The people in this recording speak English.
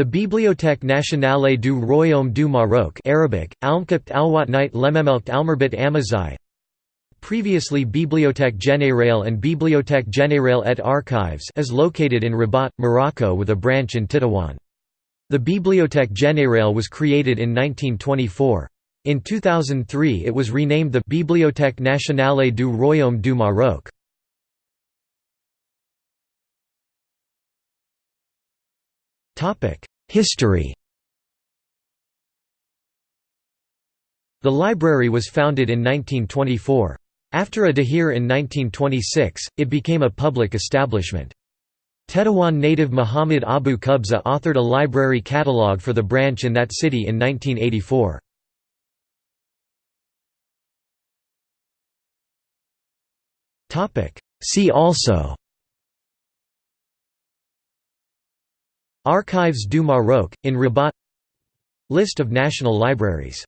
The Bibliothèque nationale du Royaume du Maroc Arabic, Almkapt Alwatnite Lememelkt Almerbit Amazai Previously Bibliothèque Générale and Bibliothèque Générale et Archives is located in Rabat, Morocco with a branch in Tétouan. The Bibliothèque Générale was created in 1924. In 2003 it was renamed the Bibliothèque nationale du Royaume du Maroc. History The library was founded in 1924. After a dahir in 1926, it became a public establishment. Tétouan native Muhammad Abu Kubza authored a library catalogue for the branch in that city in 1984. See also Archives du Maroc, in Rabat. List of national libraries